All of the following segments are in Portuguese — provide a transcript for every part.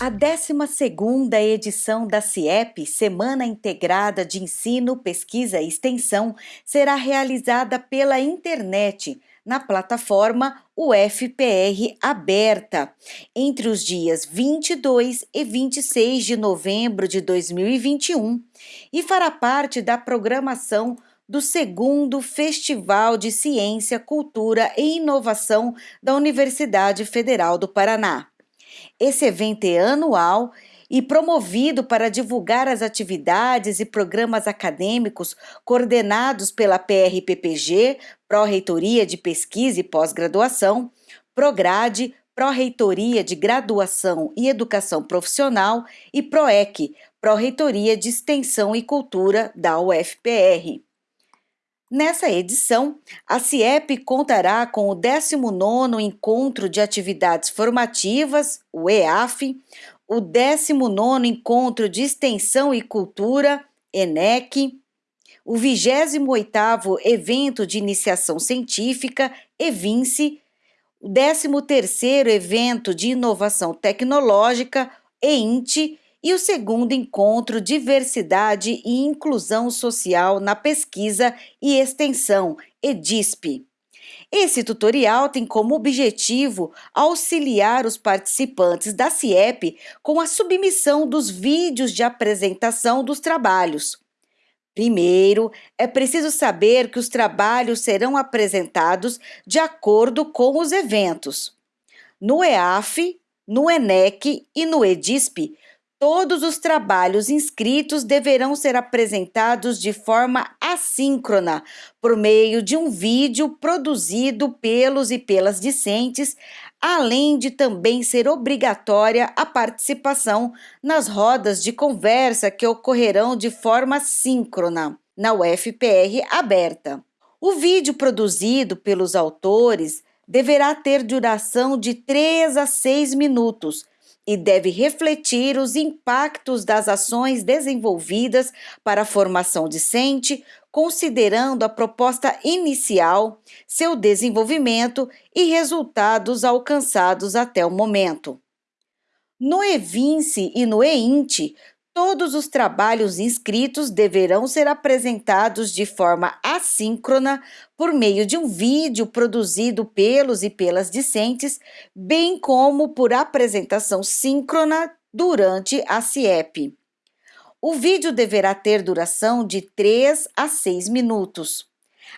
A 12ª edição da CIEP, Semana Integrada de Ensino, Pesquisa e Extensão, será realizada pela internet, na plataforma UFPR Aberta, entre os dias 22 e 26 de novembro de 2021, e fará parte da programação do segundo Festival de Ciência, Cultura e Inovação da Universidade Federal do Paraná. Esse evento é anual e promovido para divulgar as atividades e programas acadêmicos coordenados pela PRPPG, Pró-Reitoria de Pesquisa e Pós-Graduação, Prograde, Pró-Reitoria de Graduação e Educação Profissional e PROEC, Pró-Reitoria de Extensão e Cultura da UFPR. Nessa edição, a CIEP contará com o 19º Encontro de Atividades Formativas, o EAF, o 19º Encontro de Extensão e Cultura, ENEC, o 28º Evento de Iniciação Científica, EVINCE, o 13º Evento de Inovação Tecnológica, EINTE, e o segundo encontro Diversidade e Inclusão Social na Pesquisa e Extensão, EDISP. Esse tutorial tem como objetivo auxiliar os participantes da CIEP com a submissão dos vídeos de apresentação dos trabalhos. Primeiro, é preciso saber que os trabalhos serão apresentados de acordo com os eventos. No EAF, no ENEC e no EDISP, Todos os trabalhos inscritos deverão ser apresentados de forma assíncrona, por meio de um vídeo produzido pelos e pelas discentes, além de também ser obrigatória a participação nas rodas de conversa que ocorrerão de forma síncrona na UFPR aberta. O vídeo produzido pelos autores deverá ter duração de 3 a 6 minutos e deve refletir os impactos das ações desenvolvidas para a formação discente, considerando a proposta inicial, seu desenvolvimento e resultados alcançados até o momento. No EVINCE e no EINTE, Todos os trabalhos inscritos deverão ser apresentados de forma assíncrona por meio de um vídeo produzido pelos e pelas discentes, bem como por apresentação síncrona durante a CIEP. O vídeo deverá ter duração de 3 a 6 minutos.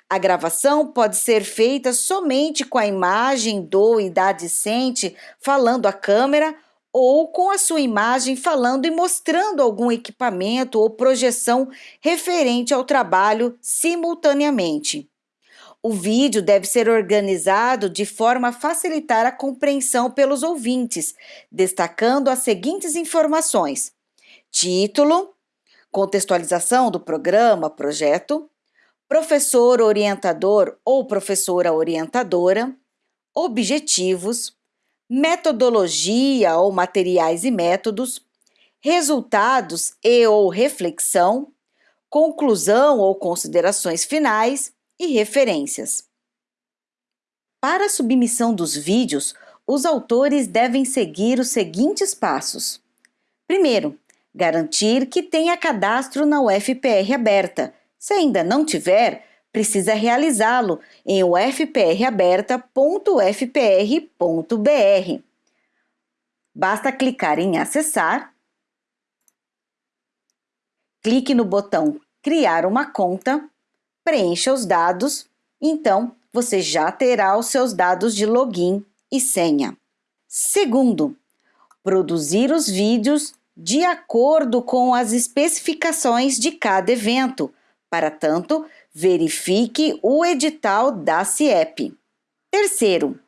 A gravação pode ser feita somente com a imagem do e da discente falando à câmera ou com a sua imagem falando e mostrando algum equipamento ou projeção referente ao trabalho simultaneamente. O vídeo deve ser organizado de forma a facilitar a compreensão pelos ouvintes, destacando as seguintes informações: título, contextualização do programa, projeto, professor orientador ou professora orientadora, objetivos, metodologia ou materiais e métodos, resultados e ou reflexão, conclusão ou considerações finais e referências. Para a submissão dos vídeos, os autores devem seguir os seguintes passos. Primeiro, garantir que tenha cadastro na UFPR aberta. Se ainda não tiver, precisa realizá-lo em ufpraberta.ufpr.br. Basta clicar em acessar, clique no botão criar uma conta, preencha os dados, então você já terá os seus dados de login e senha. Segundo, produzir os vídeos de acordo com as especificações de cada evento. Para tanto, verifique o edital da CIEP. Terceiro,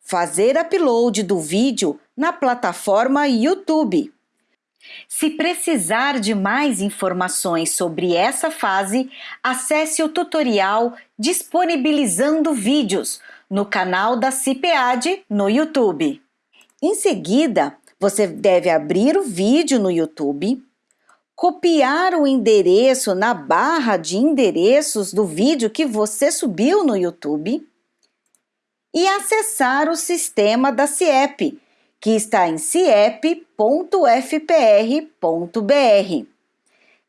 fazer upload do vídeo na plataforma YouTube. Se precisar de mais informações sobre essa fase, acesse o tutorial Disponibilizando Vídeos no canal da CIPEAD no YouTube. Em seguida, você deve abrir o vídeo no YouTube, copiar o endereço na barra de endereços do vídeo que você subiu no YouTube e acessar o sistema da CIEP, que está em ciep.fpr.br.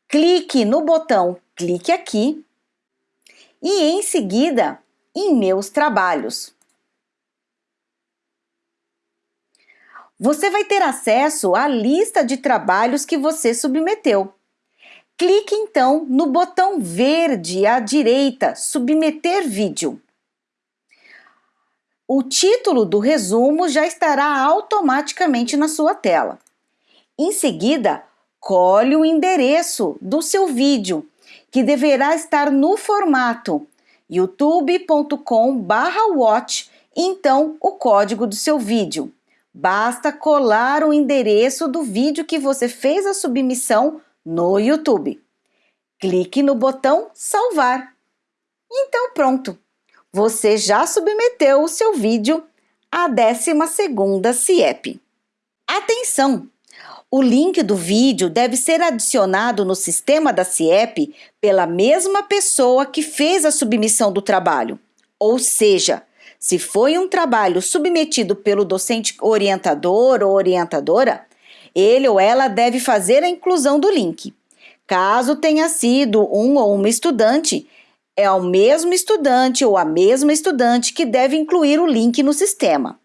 Clique no botão Clique aqui e em seguida em Meus Trabalhos. Você vai ter acesso à lista de trabalhos que você submeteu. Clique então no botão verde à direita Submeter vídeo. O título do resumo já estará automaticamente na sua tela. Em seguida, colhe o endereço do seu vídeo, que deverá estar no formato youtube.com/watch então o código do seu vídeo. Basta colar o endereço do vídeo que você fez a submissão no YouTube. Clique no botão salvar. Então pronto, você já submeteu o seu vídeo à 12ª CIEP. Atenção! O link do vídeo deve ser adicionado no sistema da CIEP pela mesma pessoa que fez a submissão do trabalho. Ou seja, se foi um trabalho submetido pelo docente orientador ou orientadora, ele ou ela deve fazer a inclusão do link. Caso tenha sido um ou uma estudante, é o mesmo estudante ou a mesma estudante que deve incluir o link no sistema.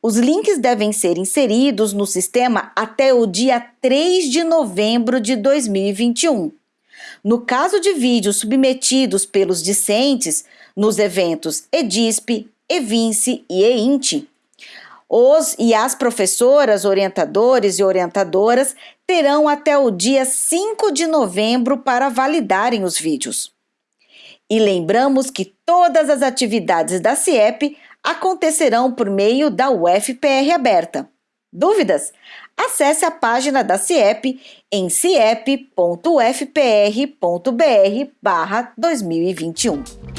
Os links devem ser inseridos no sistema até o dia 3 de novembro de 2021. No caso de vídeos submetidos pelos discentes nos eventos EDISP, EVINCE e EINTE, os e as professoras, orientadores e orientadoras terão até o dia 5 de novembro para validarem os vídeos. E lembramos que todas as atividades da CIEP acontecerão por meio da UFPR aberta. Dúvidas? Acesse a página da CIEP em ciep.ufpr.br/2021.